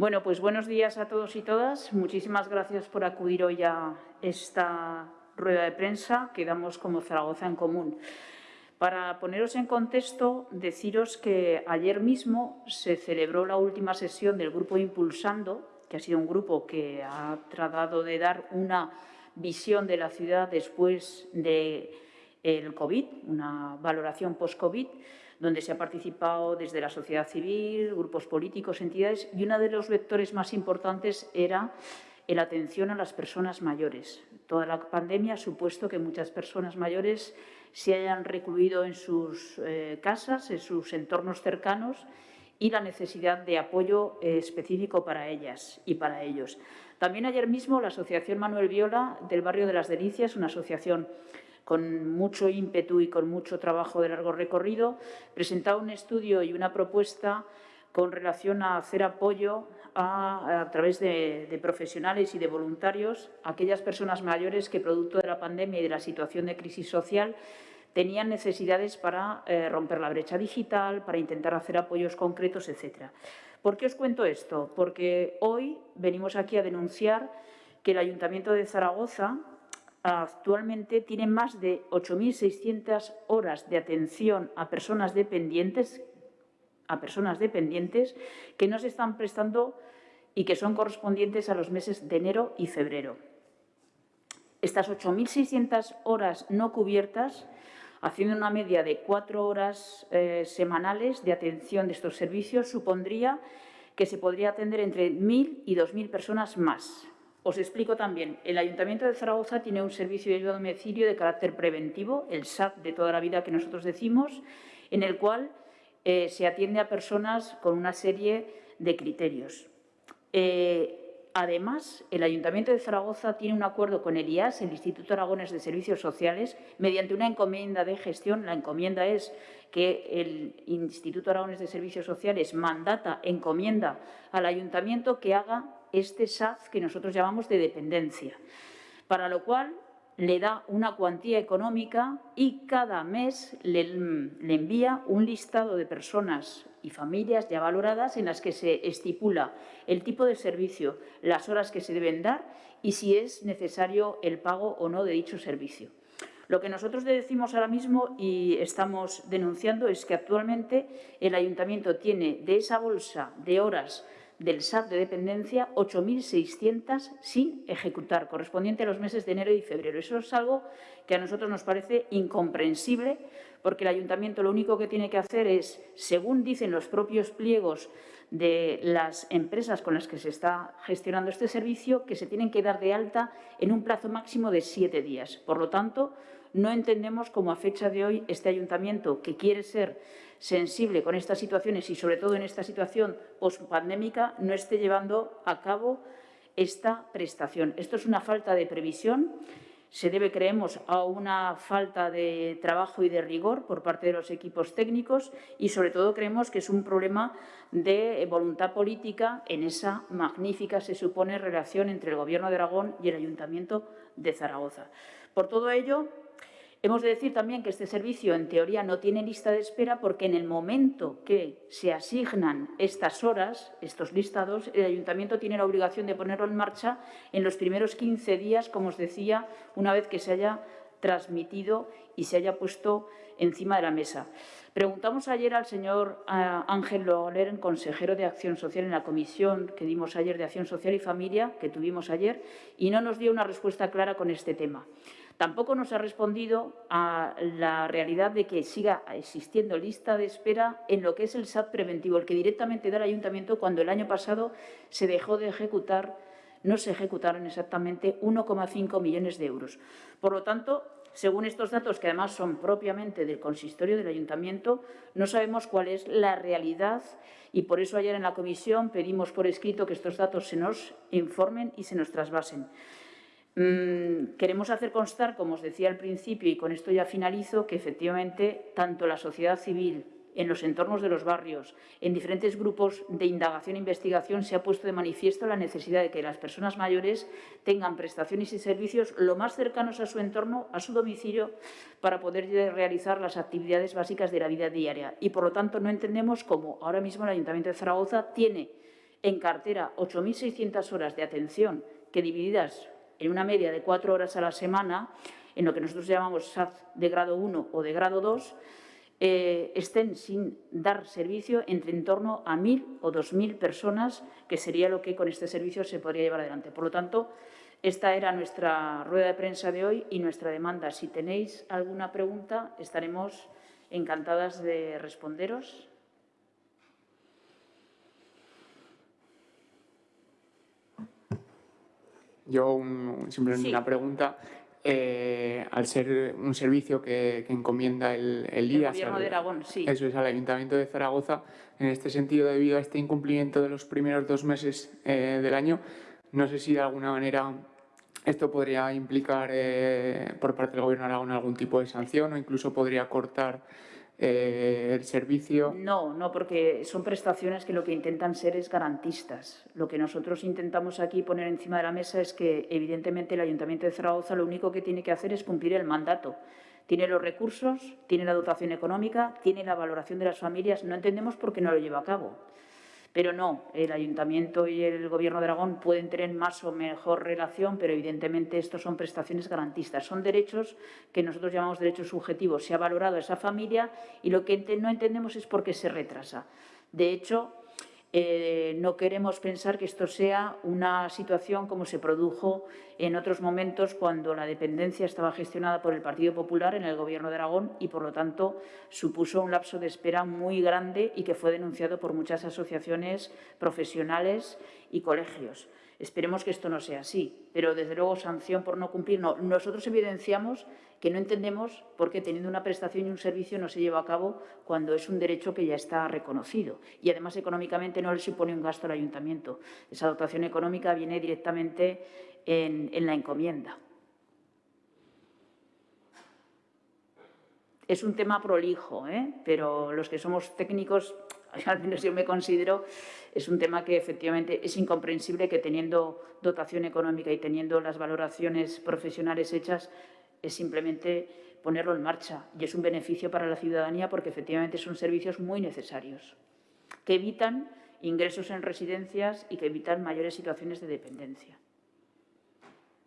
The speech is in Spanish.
Bueno, pues buenos días a todos y todas. Muchísimas gracias por acudir hoy a esta rueda de prensa que damos como Zaragoza en Común. Para poneros en contexto, deciros que ayer mismo se celebró la última sesión del Grupo Impulsando, que ha sido un grupo que ha tratado de dar una visión de la ciudad después del el COVID, una valoración post-COVID, donde se ha participado desde la sociedad civil, grupos políticos, entidades, y uno de los vectores más importantes era la atención a las personas mayores. Toda la pandemia ha supuesto que muchas personas mayores se hayan recluido en sus eh, casas, en sus entornos cercanos, y la necesidad de apoyo eh, específico para ellas y para ellos. También ayer mismo la Asociación Manuel Viola del barrio de Las Delicias, una asociación con mucho ímpetu y con mucho trabajo de largo recorrido, presentaba un estudio y una propuesta con relación a hacer apoyo a, través de, profesionales y de voluntarios a aquellas personas mayores que, producto de la pandemia y de la situación de crisis social, tenían necesidades para eh, romper la brecha digital, para intentar hacer apoyos concretos, etc. ¿Por qué os cuento esto? Porque hoy venimos aquí a denunciar que el Ayuntamiento de Zaragoza actualmente tiene más de 8.600 horas de atención a personas dependientes, a personas dependientes que no se están prestando y que son correspondientes a los meses de enero y febrero. Estas 8.600 horas no cubiertas, haciendo una media de cuatro horas eh, semanales de atención de estos servicios, supondría que se podría atender entre 1.000 y 2.000 personas más. Os explico también, el Ayuntamiento de Zaragoza tiene un servicio de ayuda a domicilio de carácter preventivo, el SAT de toda la vida que nosotros decimos, en el cual eh, se atiende a personas con una serie de criterios. Eh, además, el Ayuntamiento de Zaragoza tiene un acuerdo con el IAS, el Instituto Aragones de Servicios Sociales, mediante una encomienda de gestión. La encomienda es que el Instituto Aragones de Servicios Sociales mandata, encomienda al Ayuntamiento que haga este SAF que nosotros llamamos de dependencia, para lo cual le da una cuantía económica y cada mes le, envía un listado de personas y familias ya valoradas en las que se estipula el tipo de servicio, las horas que se deben dar y si es necesario el pago o no de dicho servicio. Lo que nosotros le decimos ahora mismo y estamos denunciando es que actualmente el Ayuntamiento tiene de esa bolsa de horas del SAT de dependencia 8.600 sin ejecutar, correspondiente a los meses de enero y febrero. Eso es algo que a nosotros nos parece incomprensible porque el ayuntamiento lo único que tiene que hacer es, según dicen los propios pliegos de las empresas con las que se está gestionando este servicio, que se tienen que dar de alta en un plazo máximo de siete días. Por lo tanto, no entendemos cómo a fecha de hoy este ayuntamiento, que quiere ser sensible con estas situaciones y sobre todo en esta situación pospandémica no esté llevando a cabo esta prestación. Esto es una falta de previsión, se debe, creemos, a una falta de trabajo y de rigor por parte de los equipos técnicos y, sobre todo, creemos que es un problema de voluntad política en esa magnífica, se supone, relación entre el Gobierno de Aragón y el Ayuntamiento de Zaragoza. Por todo ello, Hemos de decir también que este servicio, en teoría, no tiene lista de espera porque en el momento que se asignan estas horas, estos listados, el ayuntamiento tiene la obligación de ponerlo en marcha en los primeros 15 días, como os decía, una vez que se haya transmitido y se haya puesto encima de la mesa. Preguntamos ayer al señor eh, Ángel Loler, consejero de Acción Social en la comisión que dimos ayer de Acción Social y Familia, que tuvimos ayer, y no nos dio una respuesta clara con este tema. Tampoco nos ha respondido a la realidad de que siga existiendo lista de espera en lo que es el SAT preventivo, el que directamente da el ayuntamiento cuando el año pasado se dejó de ejecutar, no se ejecutaron exactamente 1,5 millones de euros. Por lo tanto, según estos datos, que además son propiamente del consistorio del ayuntamiento, no sabemos cuál es la realidad y por eso ayer en la comisión pedimos por escrito que estos datos se nos informen y se nos trasvasen. Mm, queremos hacer constar, como os decía al principio, y con esto ya finalizo, que efectivamente tanto la sociedad civil, en los entornos de los barrios, en diferentes grupos de indagación e investigación, se ha puesto de manifiesto la necesidad de que las personas mayores tengan prestaciones y servicios lo más cercanos a su entorno, a su domicilio, para poder realizar las actividades básicas de la vida diaria. Y, por lo tanto, no entendemos cómo ahora mismo el Ayuntamiento de Zaragoza tiene En cartera, 8.600 horas de atención que divididas en una media de cuatro horas a la semana, en lo que nosotros llamamos SAF de grado 1 o de grado 2, eh, estén sin dar servicio entre en torno a 1.000 o 2.000 personas, que sería lo que con este servicio se podría llevar adelante. Por lo tanto, esta era nuestra rueda de prensa de hoy y nuestra demanda. Si tenéis alguna pregunta, estaremos encantadas de responderos. Yo simplemente Sí. una pregunta. Eh, al ser un servicio que, que encomienda el, el El IAS Gobierno al- de Aragón, sí. Eso es al Ayuntamiento de Zaragoza. En este sentido, debido a este incumplimiento de los primeros dos meses eh, del año, no sé si de alguna manera esto podría implicar eh, por parte del Gobierno de Aragón algún tipo de sanción o incluso podría cortar eh, el servicio. No, no, porque son prestaciones que lo que intentan ser es garantistas. Lo que nosotros intentamos aquí poner encima de la mesa es que, evidentemente, el Ayuntamiento de Zaragoza lo único que tiene que hacer es cumplir el mandato. Tiene los recursos, tiene la dotación económica, tiene la valoración de las familias. No entendemos por qué no lo lleva a cabo. Pero no, el Ayuntamiento y el Gobierno de Aragón pueden tener más o mejor relación, pero evidentemente estos son prestaciones garantistas. Son derechos que nosotros llamamos derechos subjetivos. Se ha valorado esa familia y lo que no entendemos es por qué se retrasa. De hecho, eh, no queremos pensar que esto sea una situación como se produjo en otros momentos cuando la dependencia estaba gestionada por el Partido Popular en el Gobierno de Aragón y, por lo tanto, supuso un lapso de espera muy grande y que fue denunciado por muchas asociaciones profesionales y colegios. Esperemos que esto no sea así, pero desde luego sanción por no cumplir no. Nosotros evidenciamos que no entendemos por qué teniendo una prestación y un servicio no se lleva a cabo cuando es un derecho que ya está reconocido y además económicamente no le supone un gasto al ayuntamiento. Esa dotación económica viene directamente en, en la encomienda. Es un tema prolijo, ¿eh? pero los que somos técnicos, al menos yo me considero, es un tema que efectivamente es incomprensible que teniendo dotación económica y teniendo las valoraciones profesionales hechas, es simplemente ponerlo en marcha. Y es un beneficio para la ciudadanía porque efectivamente son servicios muy necesarios, que evitan ingresos en residencias y que evitan mayores situaciones de dependencia.